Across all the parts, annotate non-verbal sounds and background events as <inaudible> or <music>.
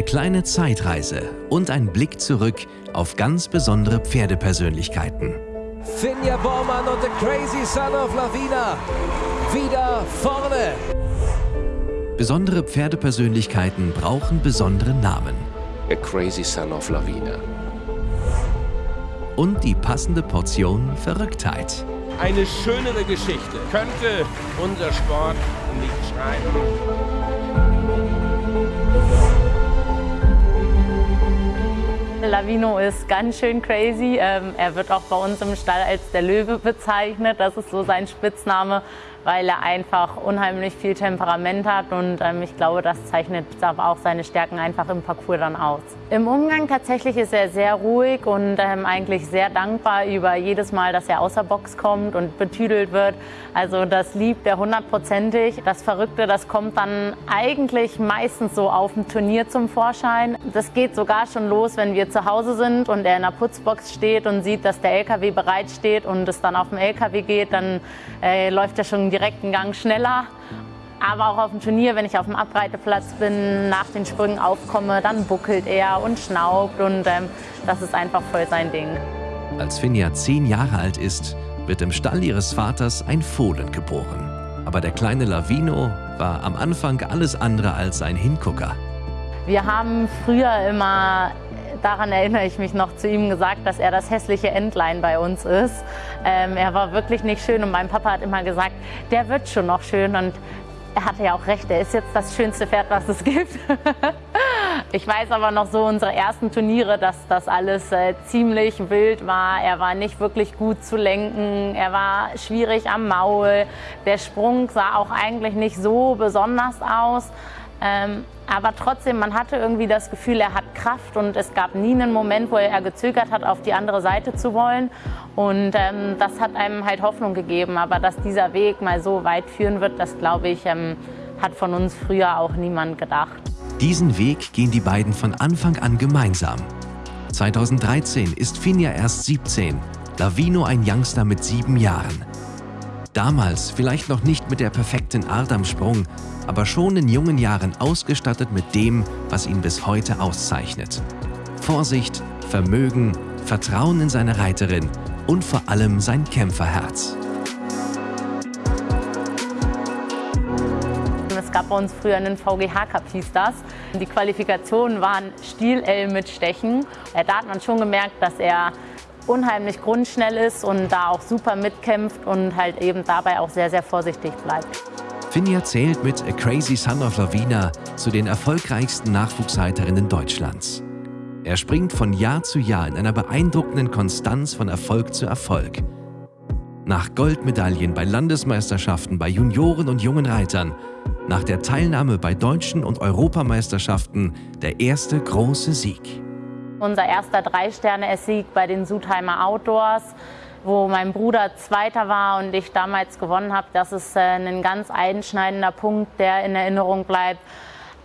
Eine kleine Zeitreise und ein Blick zurück auf ganz besondere Pferdepersönlichkeiten. Finja Bormann und the Crazy Son of Lavina. Wieder vorne. Besondere Pferdepersönlichkeiten brauchen besondere Namen. A Crazy Son of Lavina. Und die passende Portion Verrücktheit. Eine schönere Geschichte könnte unser Sport nicht schreiben. Lavino ist ganz schön crazy. Ähm, er wird auch bei uns im Stall als der Löwe bezeichnet. Das ist so sein Spitzname, weil er einfach unheimlich viel Temperament hat und ähm, ich glaube, das zeichnet aber auch seine Stärken einfach im Parcours dann aus. Im Umgang tatsächlich ist er sehr ruhig und ähm, eigentlich sehr dankbar über jedes Mal, dass er außer Box kommt und betüdelt wird. Also das liebt er hundertprozentig. Das Verrückte, das kommt dann eigentlich meistens so auf dem Turnier zum Vorschein. Das geht sogar schon los, wenn wir zu Hause sind und er in der Putzbox steht und sieht, dass der LKW bereit steht und es dann auf dem LKW geht, dann äh, läuft er schon direkt einen Gang schneller. Aber auch auf dem Turnier, wenn ich auf dem Abreiteplatz bin, nach den Sprüngen aufkomme, dann buckelt er und schnaubt und ähm, das ist einfach voll sein Ding. Als Finja zehn Jahre alt ist, wird im Stall ihres Vaters ein Fohlen geboren. Aber der kleine Lavino war am Anfang alles andere als ein Hingucker. Wir haben früher immer daran erinnere ich mich noch zu ihm gesagt, dass er das hässliche Entlein bei uns ist. Ähm, er war wirklich nicht schön und mein Papa hat immer gesagt, der wird schon noch schön und er hatte ja auch recht, er ist jetzt das schönste Pferd, was es <laughs> gibt. ich weiß aber noch so unsere ersten Turniere, dass das alles äh, ziemlich wild war. Er war nicht wirklich gut zu lenken, er war schwierig am Maul. Der Sprung sah auch eigentlich nicht so besonders aus. Ähm, aber trotzdem, man hatte irgendwie das Gefühl, er hat Kraft und es gab nie einen Moment, wo er gezögert hat, auf die andere Seite zu wollen. Und ähm, das hat einem halt Hoffnung gegeben. Aber dass dieser Weg mal so weit führen wird, das glaube ich, ähm, hat von uns früher auch niemand gedacht. Diesen Weg gehen die beiden von Anfang an gemeinsam. 2013 ist Finja erst 17, Lavino ein Youngster mit sieben Jahren. Damals vielleicht noch nicht mit der perfekten Art am Sprung, aber schon in jungen Jahren ausgestattet mit dem, was ihn bis heute auszeichnet. Vorsicht, Vermögen, Vertrauen in seine Reiterin und vor allem sein Kämpferherz. Es gab bei uns früher einen VGH Cup, hieß das. Die Qualifikationen waren Stiel-L mit Stechen. Da hat man schon gemerkt, dass er unheimlich grundschnell ist und da auch super mitkämpft und halt eben dabei auch sehr, sehr vorsichtig bleibt. Finja zählt mit A Crazy Son of Lavina zu den erfolgreichsten Nachwuchsreiterinnen Deutschlands. Er springt von Jahr zu Jahr in einer beeindruckenden Konstanz von Erfolg zu Erfolg. Nach Goldmedaillen bei Landesmeisterschaften bei Junioren und jungen Reitern, nach der Teilnahme bei deutschen und Europameisterschaften der erste große Sieg. Unser erster Drei-Sterne-Sieg bei den Sudheimer Outdoors, wo mein Bruder Zweiter war und ich damals gewonnen habe. Das ist äh, ein ganz einschneidender Punkt, der in Erinnerung bleibt.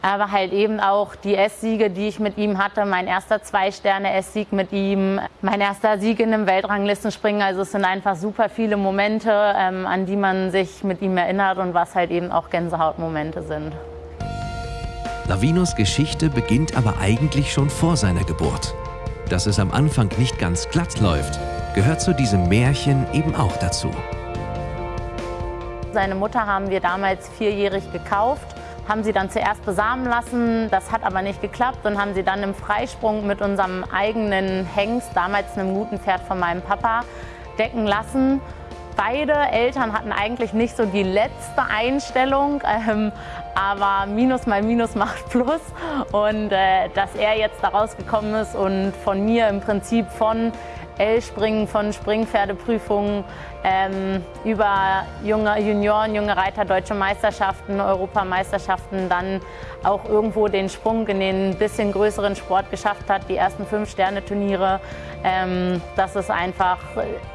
Aber halt eben auch die S-Siege, die ich mit ihm hatte. Mein erster Zwei-Sterne-S-Sieg mit ihm, mein erster Sieg in einem Weltranglistenspringen. Also es sind einfach super viele Momente, ähm, an die man sich mit ihm erinnert und was halt eben auch Gänsehautmomente sind. Lavinos Geschichte beginnt aber eigentlich schon vor seiner Geburt. Dass es am Anfang nicht ganz glatt läuft, gehört zu diesem Märchen eben auch dazu. Seine Mutter haben wir damals vierjährig gekauft, haben sie dann zuerst besamen lassen, das hat aber nicht geklappt und haben sie dann im Freisprung mit unserem eigenen Hengst, damals einem guten Pferd von meinem Papa, decken lassen. Beide Eltern hatten eigentlich nicht so die letzte Einstellung, ähm, aber Minus mal Minus macht Plus. Und äh, dass er jetzt da rausgekommen ist und von mir im Prinzip von L-Springen, von Springpferdeprüfungen ähm, über junge Junioren, junge Reiter, deutsche Meisterschaften, Europameisterschaften, dann auch irgendwo den Sprung in den bisschen größeren Sport geschafft hat, die ersten Fünf-Sterne-Turniere. Ähm, das ist einfach,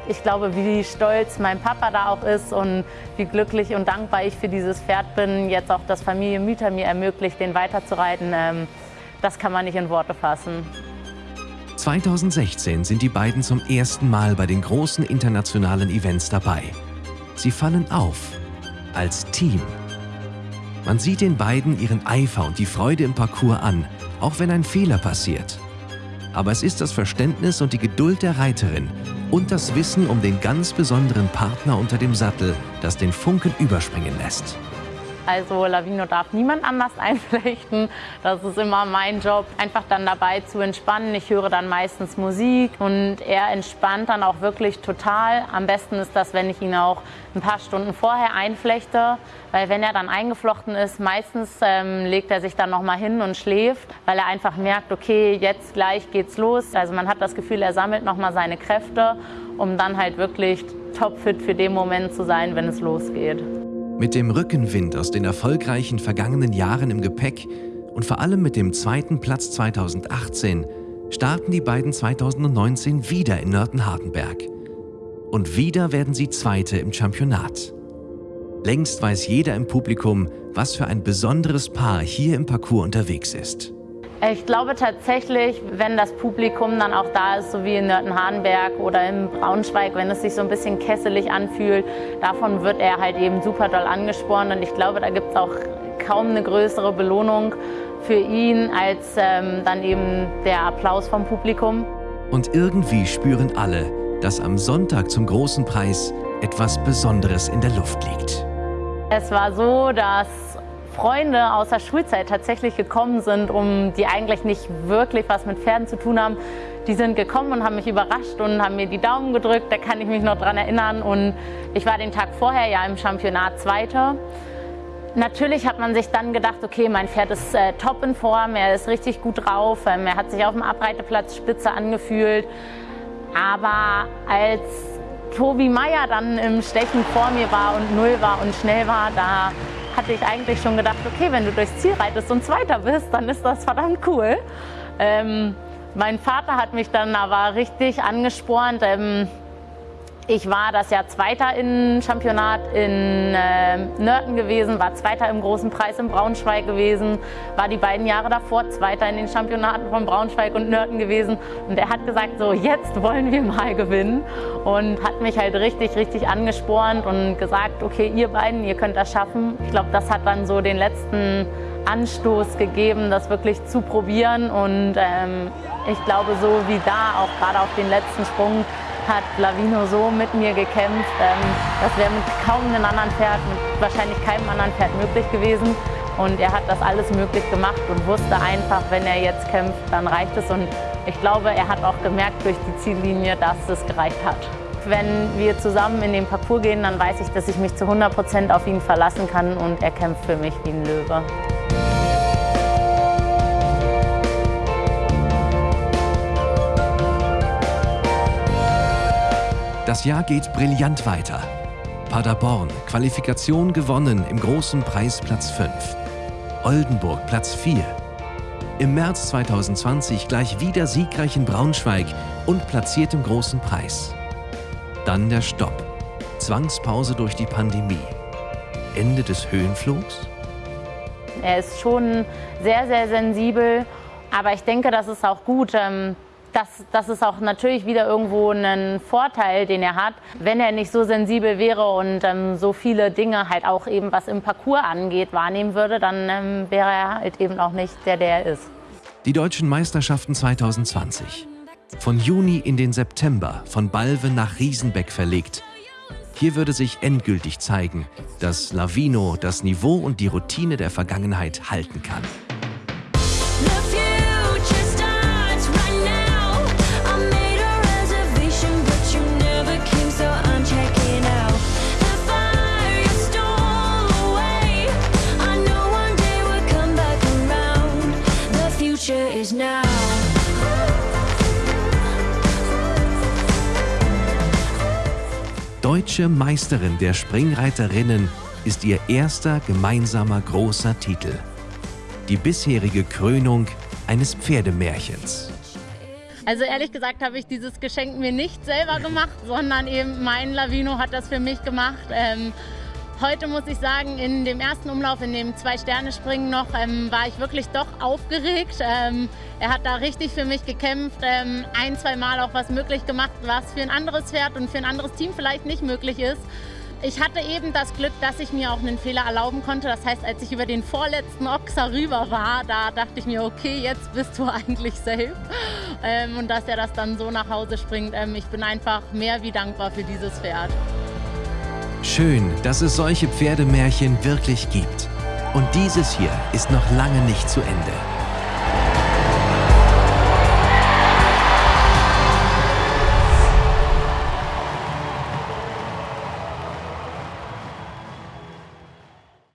ich glaube, wie stolz mein Papa da auch ist und wie glücklich und dankbar ich für dieses Pferd bin, jetzt auch das Familienmieter mir ermöglicht, den weiterzureiten. Ähm, das kann man nicht in Worte fassen. 2016 sind die beiden zum ersten Mal bei den großen internationalen Events dabei. Sie fallen auf als Team. Man sieht den beiden ihren Eifer und die Freude im Parcours an auch wenn ein Fehler passiert. Aber es ist das Verständnis und die Geduld der Reiterin und das Wissen um den ganz besonderen Partner unter dem Sattel, das den Funken überspringen lässt. Also Lavino darf niemand anders <laughs> einflechten. Das ist immer mein Job, einfach dann dabei zu entspannen. Ich höre dann meistens Musik und er entspannt dann auch wirklich total. Am besten ist das, wenn ich ihn auch ein paar Stunden vorher einflechte, weil wenn er dann eingeflochten ist, meistens ähm, legt er sich dann noch mal hin und schläft, weil er einfach merkt, okay, jetzt gleich geht's los. Also man hat das Gefühl, er sammelt noch mal seine Kräfte, um dann halt wirklich topfit für den Moment zu sein, wenn es losgeht. Mit dem Rückenwind aus den erfolgreichen vergangenen Jahren im Gepäck und vor allem mit dem zweiten Platz 2018 starten die beiden 2019 wieder in Nörten-Hardenberg. Und wieder werden sie Zweite im Championat. Längst weiß jeder im Publikum, was für ein besonderes Paar hier im Parcours unterwegs ist. Ich glaube tatsächlich, wenn das Publikum dann auch da ist, so wie in Nörten-Hardenberg oder im Braunschweig, wenn es sich so ein bisschen kesselig anfühlt, davon wird er halt eben super doll angespornt. Und ich glaube, da gibt es auch kaum eine größere Belohnung für ihn als ähm, dann eben der Applaus vom Publikum. Und irgendwie spüren alle, dass am Sonntag zum großen Preis etwas Besonderes in der Luft liegt. Es war so, dass Freunde aus der Schulzeit tatsächlich gekommen sind, um die eigentlich nicht wirklich was mit Pferden zu tun haben. Die sind gekommen und haben mich überrascht und haben mir die Daumen gedrückt. Da kann ich mich noch dran erinnern. Und ich war den Tag vorher ja im Championat Zweiter. Natürlich hat man sich dann gedacht, okay, mein Pferd ist äh, top in Form, er ist richtig gut drauf, ähm, er hat sich auf dem Abreiteplatz spitze angefühlt. Aber als Tobi Meier dann im Stechen vor mir war und null war und schnell war, da hatte ich eigentlich schon gedacht, okay, wenn du durchs Ziel reitest und Zweiter bist, dann ist das verdammt cool. Ähm, mein Vater hat mich dann aber richtig angespornt. Ähm, ich war das Jahr Zweiter im Championat in äh, Nörten gewesen, war Zweiter im Großen Preis in Braunschweig gewesen, war die beiden Jahre davor Zweiter in den Championaten von Braunschweig und Nörten gewesen. Und er hat gesagt, so jetzt wollen wir mal gewinnen und hat mich halt richtig, richtig angespornt und gesagt, okay, ihr beiden, ihr könnt das schaffen. Ich glaube, das hat dann so den letzten Anstoß gegeben, das wirklich zu probieren und ähm, ich glaube, so wie da, auch gerade auf den letzten Sprung, hat Lavino so mit mir gekämpft. Ähm, das wäre mit kaum einem anderen Pferd, mit wahrscheinlich keinem anderen Pferd möglich gewesen. Und er hat das alles möglich gemacht und wusste einfach, wenn er jetzt kämpft, dann reicht es. Und ich glaube, er hat auch gemerkt durch die Ziellinie, dass es gereicht hat. Wenn wir zusammen in den Parcours gehen, dann weiß ich, dass ich mich zu 100 Prozent auf ihn verlassen kann und er kämpft für mich wie ein Löwe. Das Jahr geht brillant weiter. Paderborn, Qualifikation gewonnen im großen Preis Platz 5. Oldenburg Platz 4. Im März 2020 gleich wieder siegreich in Braunschweig und platziert im großen Preis. Dann der Stopp. Zwangspause durch die Pandemie. Ende des Höhenflugs? Er ist schon sehr, sehr sensibel, aber ich denke, das ist auch gut. Ähm, das, das ist auch natürlich wieder irgendwo ein Vorteil, den er hat. Wenn er nicht so sensibel wäre und ähm, so viele Dinge halt auch eben, was im Parcours angeht, wahrnehmen würde, dann ähm, wäre er halt eben auch nicht der, der er ist. Die deutschen Meisterschaften 2020. Von Juni in den September, von Balve nach Riesenbeck verlegt. Hier würde sich endgültig zeigen, dass Lavino das Niveau und die Routine der Vergangenheit halten kann. Deutsche Meisterin der Springreiterinnen ist ihr erster gemeinsamer großer Titel. Die bisherige Krönung eines Pferdemärchens. Also ehrlich gesagt habe ich dieses Geschenk mir nicht selber gemacht, sondern eben mein Lavino hat das für mich gemacht. Ähm, Heute muss ich sagen, in dem ersten Umlauf, in dem Zwei-Sterne-Springen noch, ähm, war ich wirklich doch aufgeregt. Ähm, er hat da richtig für mich gekämpft, ähm, ein, zwei Mal auch was möglich gemacht, was für ein anderes Pferd und für ein anderes Team vielleicht nicht möglich ist. Ich hatte eben das Glück, dass ich mir auch einen Fehler erlauben konnte. Das heißt, als ich über den vorletzten Ochser rüber war, da dachte ich mir, okay, jetzt bist du <laughs> eigentlich safe. Ähm, und dass er das dann so nach Hause springt, ähm, ich bin einfach mehr wie dankbar für dieses Pferd. Schön, dass es solche Pferdemärchen wirklich gibt. Und dieses hier ist noch lange nicht zu Ende.